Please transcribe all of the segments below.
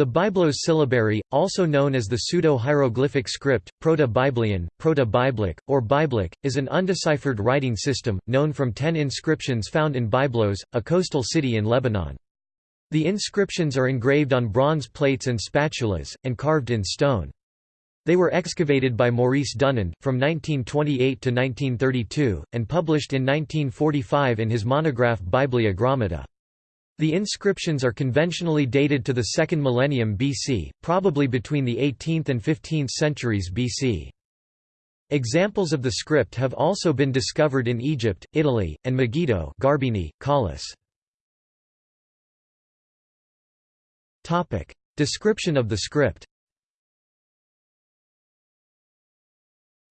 The Byblos syllabary, also known as the Pseudo-Hieroglyphic script, Proto-Byblian, Proto-Byblic, or Byblic, is an undeciphered writing system, known from ten inscriptions found in Byblos, a coastal city in Lebanon. The inscriptions are engraved on bronze plates and spatulas, and carved in stone. They were excavated by Maurice Dunand, from 1928 to 1932, and published in 1945 in his monograph Byblia Grammata. The inscriptions are conventionally dated to the second millennium BC, probably between the 18th and 15th centuries BC. Examples of the script have also been discovered in Egypt, Italy, and Megiddo Garbini, Collis. Description of the script.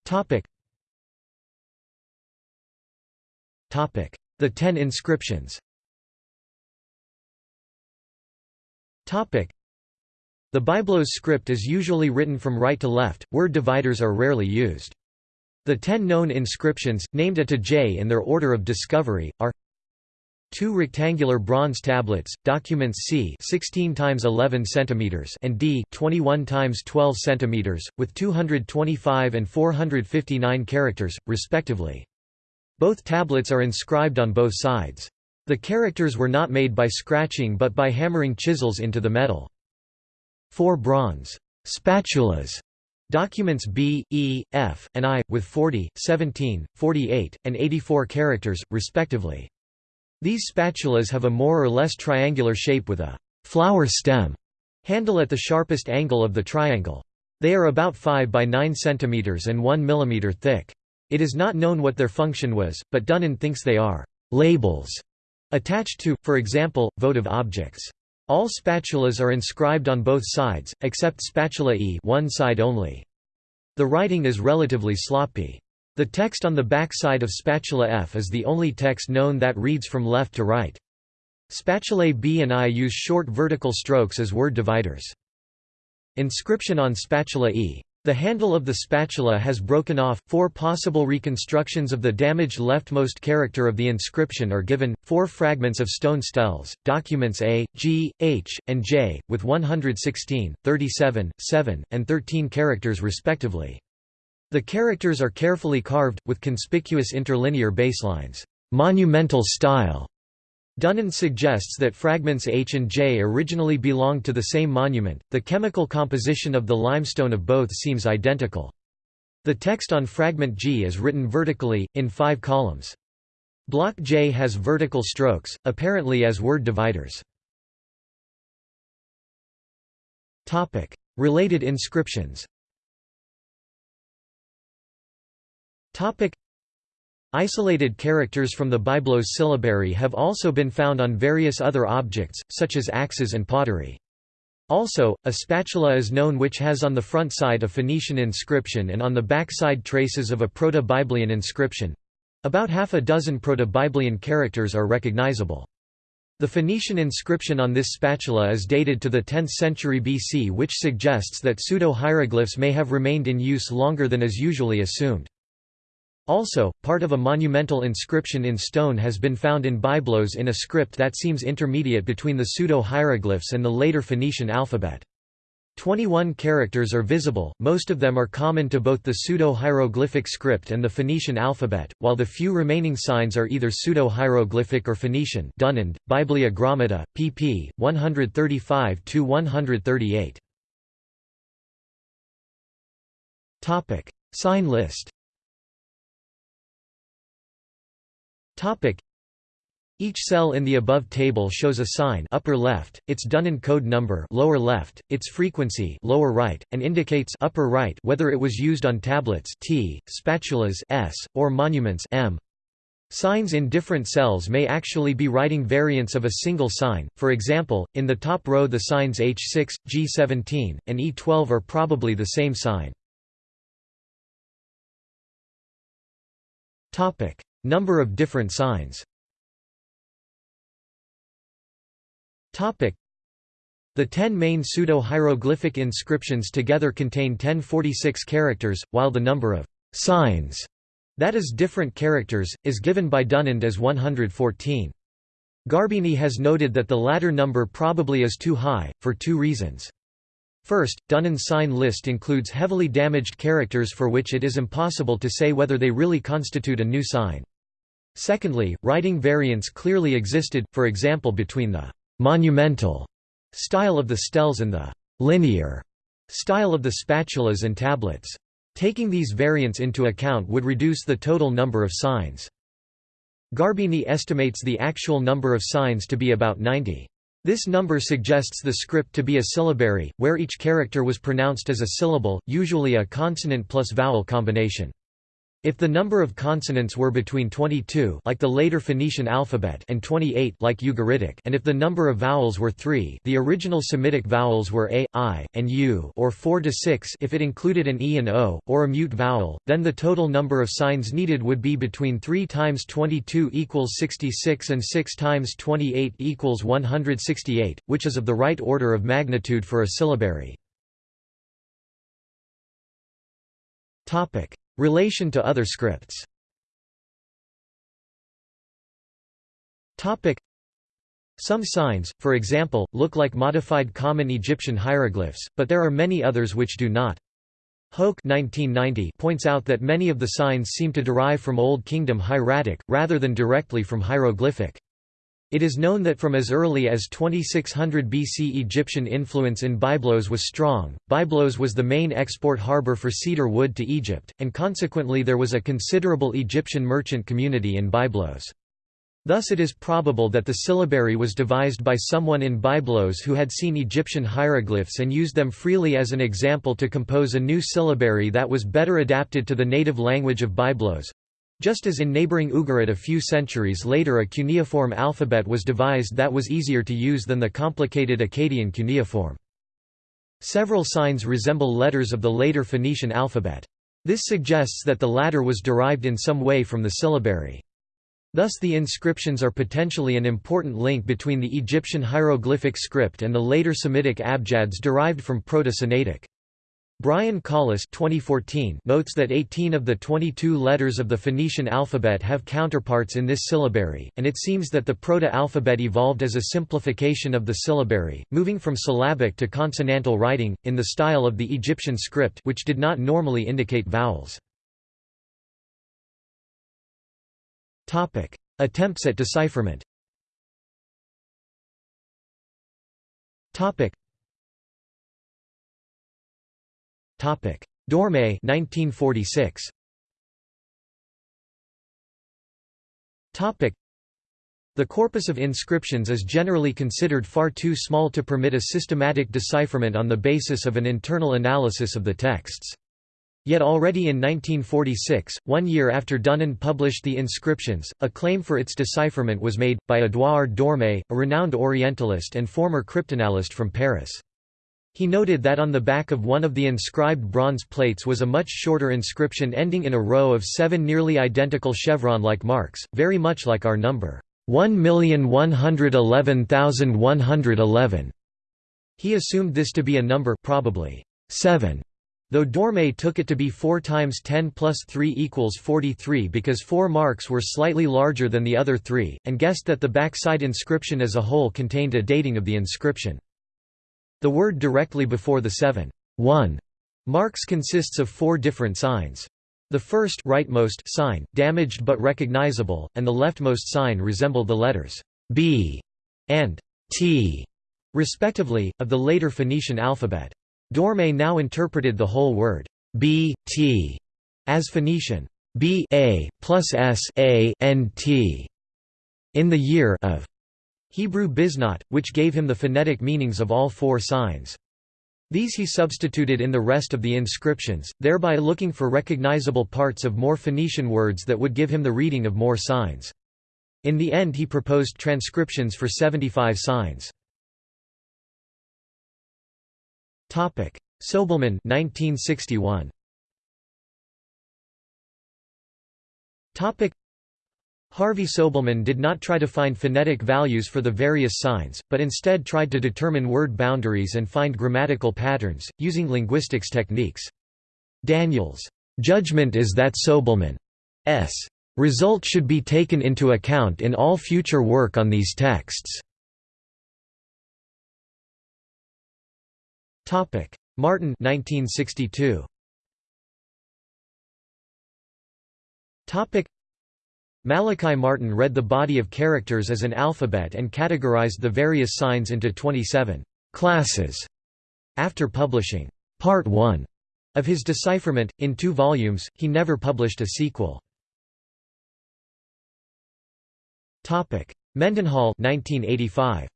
Topic: The Ten Inscriptions The Byblos script is usually written from right to left, word dividers are rarely used. The ten known inscriptions, named A to J in their order of discovery, are Two rectangular bronze tablets, documents C 16 times 11 centimeters and D 21 times 12 centimeters, with 225 and 459 characters, respectively. Both tablets are inscribed on both sides. The characters were not made by scratching but by hammering chisels into the metal. Four bronze spatulas Documents B, E, F, and I, with 40, 17, 48, and 84 characters, respectively. These spatulas have a more or less triangular shape with a flower stem handle at the sharpest angle of the triangle. They are about 5 by 9 cm and 1 mm thick. It is not known what their function was, but Dunand thinks they are labels Attached to, for example, votive objects. All spatulas are inscribed on both sides, except spatula E one side only. The writing is relatively sloppy. The text on the back side of spatula F is the only text known that reads from left to right. Spatulae B and I use short vertical strokes as word dividers. Inscription on spatula E the handle of the spatula has broken off. Four possible reconstructions of the damaged leftmost character of the inscription are given four fragments of stone steles, documents A, G, H, and J, with 116, 37, 7, and 13 characters respectively. The characters are carefully carved, with conspicuous interlinear baselines. Monumental style Dunand suggests that fragments H and J originally belonged to the same monument. The chemical composition of the limestone of both seems identical. The text on fragment G is written vertically, in five columns. Block J has vertical strokes, apparently as word dividers. Related inscriptions Isolated characters from the Byblos syllabary have also been found on various other objects, such as axes and pottery. Also, a spatula is known which has on the front side a Phoenician inscription and on the back side traces of a Proto-Byblian inscription. About half a dozen Proto-Byblian characters are recognizable. The Phoenician inscription on this spatula is dated to the 10th century BC which suggests that pseudo-hieroglyphs may have remained in use longer than is usually assumed. Also, part of a monumental inscription in stone has been found in Byblos in a script that seems intermediate between the pseudo-hieroglyphs and the later Phoenician alphabet. 21 characters are visible, most of them are common to both the pseudo-hieroglyphic script and the Phoenician alphabet, while the few remaining signs are either pseudo-hieroglyphic or Phoenician Dunand, Byblia pp. 135–138. Sign list Topic. Each cell in the above table shows a sign upper left, its Dunand code number lower left, its frequency lower right, and indicates upper right whether it was used on tablets T, spatulas S, or monuments M. Signs in different cells may actually be writing variants of a single sign, for example, in the top row the signs H6, G17, and E12 are probably the same sign. Number of different signs the ten main pseudo-hieroglyphic inscriptions together contain 1046 characters, while the number of «signs» that is different characters, is given by Dunand as 114. Garbini has noted that the latter number probably is too high, for two reasons. First, Dunand's sign list includes heavily damaged characters for which it is impossible to say whether they really constitute a new sign. Secondly, writing variants clearly existed, for example between the «monumental» style of the stels and the «linear» style of the spatulas and tablets. Taking these variants into account would reduce the total number of signs. Garbini estimates the actual number of signs to be about 90. This number suggests the script to be a syllabary, where each character was pronounced as a syllable, usually a consonant plus vowel combination. If the number of consonants were between 22 like the later Phoenician alphabet and 28 like Ugaritic and if the number of vowels were 3 the original Semitic vowels were a, i, and u or 4 to 6 if it included an e and o, or a mute vowel, then the total number of signs needed would be between 3 times 22 equals 66 and 6 times 28 equals 168, which is of the right order of magnitude for a syllabary. Relation to other scripts Some signs, for example, look like modified Common Egyptian hieroglyphs, but there are many others which do not. Hoch 1990 points out that many of the signs seem to derive from Old Kingdom hieratic, rather than directly from hieroglyphic. It is known that from as early as 2600 BC Egyptian influence in Byblos was strong. Byblos was the main export harbor for cedar wood to Egypt, and consequently there was a considerable Egyptian merchant community in Byblos. Thus it is probable that the syllabary was devised by someone in Byblos who had seen Egyptian hieroglyphs and used them freely as an example to compose a new syllabary that was better adapted to the native language of Byblos. Just as in neighboring Ugarit a few centuries later a cuneiform alphabet was devised that was easier to use than the complicated Akkadian cuneiform. Several signs resemble letters of the later Phoenician alphabet. This suggests that the latter was derived in some way from the syllabary. Thus the inscriptions are potentially an important link between the Egyptian hieroglyphic script and the later Semitic abjads derived from Proto-Sinaitic. Brian Collis 2014 notes that 18 of the 22 letters of the Phoenician alphabet have counterparts in this syllabary, and it seems that the proto-alphabet evolved as a simplification of the syllabary, moving from syllabic to consonantal writing, in the style of the Egyptian script which did not normally indicate vowels. Attempts at decipherment Topic: Dhorme 1946. Topic: The corpus of inscriptions is generally considered far too small to permit a systematic decipherment on the basis of an internal analysis of the texts. Yet already in 1946, one year after Dunand published the inscriptions, a claim for its decipherment was made, by Édouard Dhorme, a renowned Orientalist and former cryptanalyst from Paris. He noted that on the back of one of the inscribed bronze plates was a much shorter inscription ending in a row of seven nearly identical chevron-like marks, very much like our number 1,111,111. He assumed this to be a number probably 7, though Dhorme took it to be 4 times 10 plus 3 equals 43 because four marks were slightly larger than the other three, and guessed that the backside inscription as a whole contained a dating of the inscription. The word directly before the 7 1 marks consists of four different signs. The first rightmost sign, damaged but recognizable, and the leftmost sign resemble the letters B and T, respectively, of the later Phoenician alphabet. Dhorme now interpreted the whole word B, T as Phoenician B A plus S A N T in the year of Hebrew bišnat, which gave him the phonetic meanings of all four signs. These he substituted in the rest of the inscriptions, thereby looking for recognizable parts of more Phoenician words that would give him the reading of more signs. In the end he proposed transcriptions for 75 signs. Sobelman 1961. Harvey Sobelman did not try to find phonetic values for the various signs, but instead tried to determine word boundaries and find grammatical patterns, using linguistics techniques. Daniels' judgment is that Sobelman's result should be taken into account in all future work on these texts. Martin 1962. Malachi Martin read the body of characters as an alphabet and categorized the various signs into 27 classes. After publishing Part 1 of his decipherment, in two volumes, he never published a sequel. Mendenhall 1985.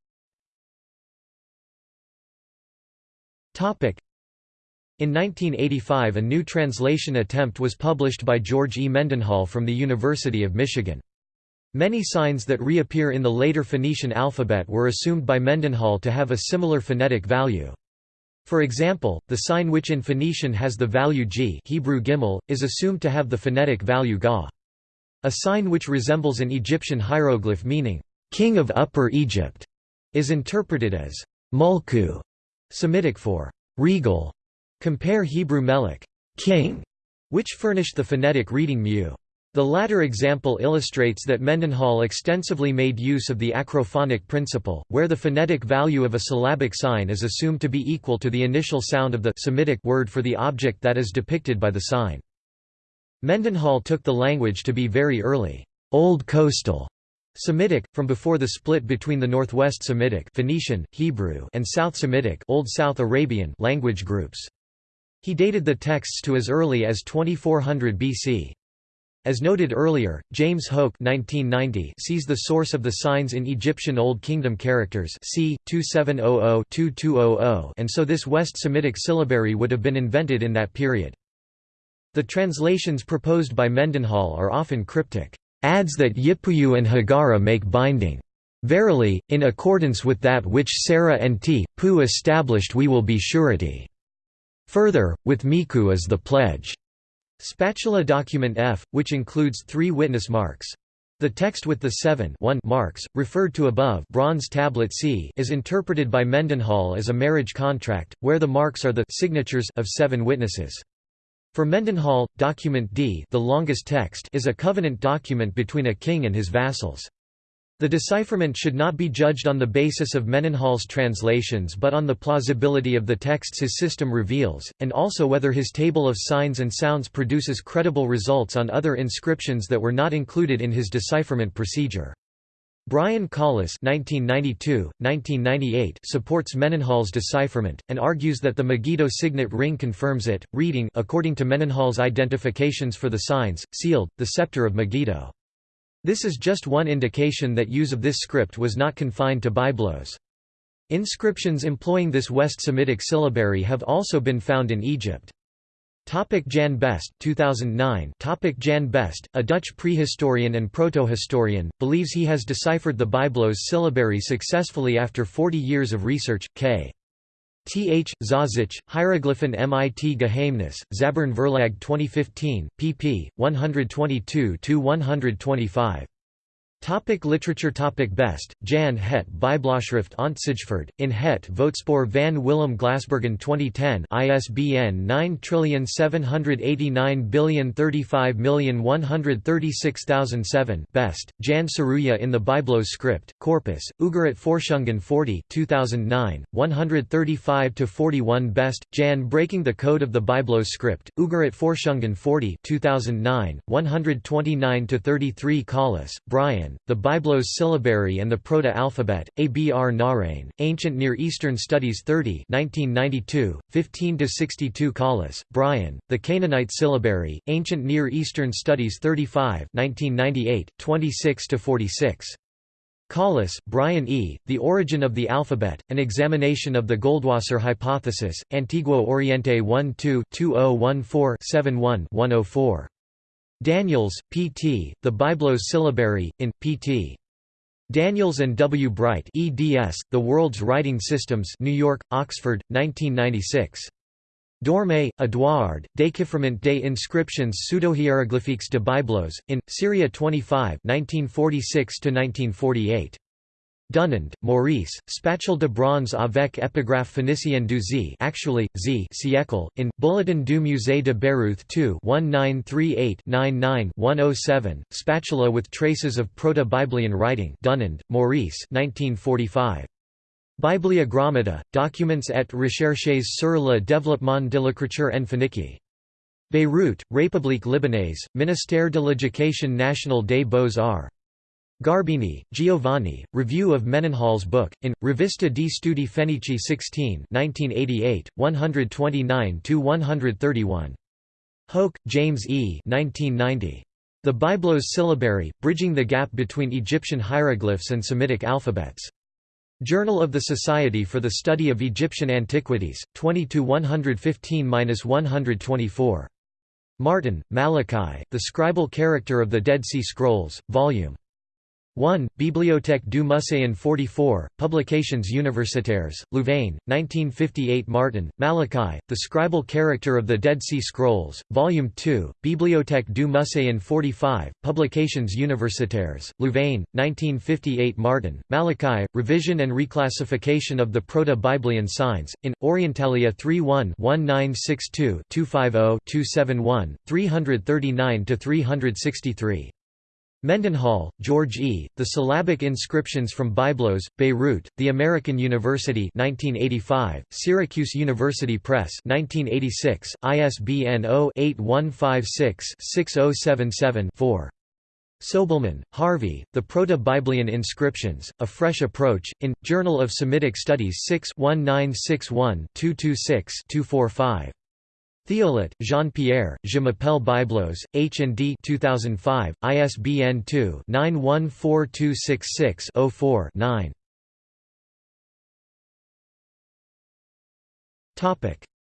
In 1985 a new translation attempt was published by George E. Mendenhall from the University of Michigan. Many signs that reappear in the later Phoenician alphabet were assumed by Mendenhall to have a similar phonetic value. For example, the sign which in Phoenician has the value g Hebrew gimel, is assumed to have the phonetic value ga. A sign which resembles an Egyptian hieroglyph meaning, king of Upper Egypt, is interpreted as mulku, Semitic for regal. Compare Hebrew melech, king, which furnished the phonetic reading mu. The latter example illustrates that Mendenhall extensively made use of the acrophonic principle, where the phonetic value of a syllabic sign is assumed to be equal to the initial sound of the Semitic word for the object that is depicted by the sign. Mendenhall took the language to be very early, Old Coastal Semitic, from before the split between the Northwest Semitic Phoenician, Hebrew, and South Semitic Old South Arabian language groups. He dated the texts to as early as 2400 BC. As noted earlier, James Hoch 1990 sees the source of the signs in Egyptian Old Kingdom characters c. 2700-2200 and so this West Semitic syllabary would have been invented in that period. The translations proposed by Mendenhall are often cryptic, "...adds that Yipuyu and Hagara make binding. Verily, in accordance with that which Sarah and T. Pu established we will be surety. Further, with Miku is the pledge." Spatula Document F, which includes three witness marks. The text with the seven marks, referred to above bronze tablet C is interpreted by Mendenhall as a marriage contract, where the marks are the signatures of seven witnesses. For Mendenhall, document D the longest text is a covenant document between a king and his vassals. The decipherment should not be judged on the basis of Mendenhall's translations but on the plausibility of the texts his system reveals, and also whether his table of signs and sounds produces credible results on other inscriptions that were not included in his decipherment procedure. Brian Collis (1992–1998) supports Mendenhall's decipherment and argues that the Megiddo signet ring confirms it, reading according to Mendenhall's identifications for the signs, sealed, the scepter of Megiddo. This is just one indication that use of this script was not confined to Byblos. Inscriptions employing this West Semitic syllabary have also been found in Egypt. Topic Jan Best 2009 Topic Jan Best, a Dutch prehistorian and protohistorian, believes he has deciphered the Byblos syllabary successfully after 40 years of research. K. Th. Zauzich, Hieroglyphen mit Geheimnis, Zabern Verlag 2015, pp. 122–125. Topic literature Topic Best, Jan het Bybloschrift ontcijferd, in het Voetspoor van Willem Glasbergen 2010 ISBN 9789035136007 Best, Jan Saruya in the Byblos script, Corpus, Ugarit Forschungen 40 2009, 135–41 Best, Jan Breaking the Code of the Byblos script, Ugarit Forschungen 40 2009, 129–33 Collis, Brian, the Byblos Syllabary and the Proto-Alphabet, A. B. R. Narain, Ancient Near Eastern Studies 30 1992, 15–62 Collis, Brian, The Canaanite Syllabary, Ancient Near Eastern Studies 35 1998, 26–46. Collis, Brian E., The Origin of the Alphabet, An Examination of the Goldwasser Hypothesis, Antiguo Oriente 1-2-2014-71-104. Daniels, P.T., The Byblos Syllabary, in, P.T. Daniels and W. Bright eds, The World's Writing Systems New York, Oxford, 1996. Dhorme, Edouard, Déchiffrement des inscriptions pseudohieroglyphiques de Byblos, in, Syria 25 1946–1948. Dunand, Maurice, Spatule de bronze avec épigraphe phénicienne du Z actually, Z siècle, in, Bulletin du Musée de Beyrouth 2 1938-99-107, Spatula with traces of Proto-Byblian writing Dunand, Maurice 1945. Bibliogrammata, documents et recherches sur le développement de l'écriture en phénicie. Beyrouth, République libanaise, Ministère de l'Éducation nationale des Beaux-Arts. Garbini, Giovanni, Review of Mendenhall's book, in, Rivista di Studi Fenici 16 1988, 129–131. Hoch, James E. 1990. The Byblos Syllabary, Bridging the Gap Between Egyptian Hieroglyphs and Semitic Alphabets. Journal of the Society for the Study of Egyptian Antiquities, 20 115–124. Martin, Malachi, The Scribal Character of the Dead Sea Scrolls, Vol. 1, Bibliothèque du Muséon 44, Publications Universitaires, Louvain, 1958 Martin, Malachi, The Scribal Character of the Dead Sea Scrolls, Volume 2, Bibliothèque du Muséon 45, Publications Universitaires, Louvain, 1958 Martin, Malachi, Revision and Reclassification of the Proto-Byblian Signs, in, Orientalia 31-1962-250-271, 339–363. Mendenhall, George E., The Syllabic Inscriptions from Byblos, Beirut, The American University 1985, Syracuse University Press 1986, ISBN 0-8156-6077-4. Sobelman, Harvey, The Proto-Byblian Inscriptions, A Fresh Approach, in, Journal of Semitic Studies 6 1961 226 245. Thiollet, Jean-Pierre, Je m'appelle Byblos, H&D 2005, ISBN 2-914266-04-9.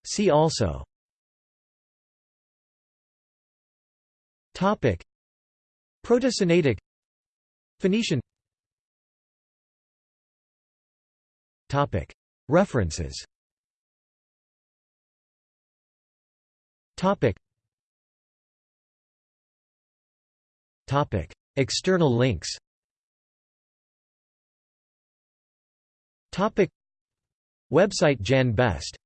See also. Topic. Proto-Sinaitic. Phoenician. Topic. References Topic. Topic. External links Topic. Website Jan Best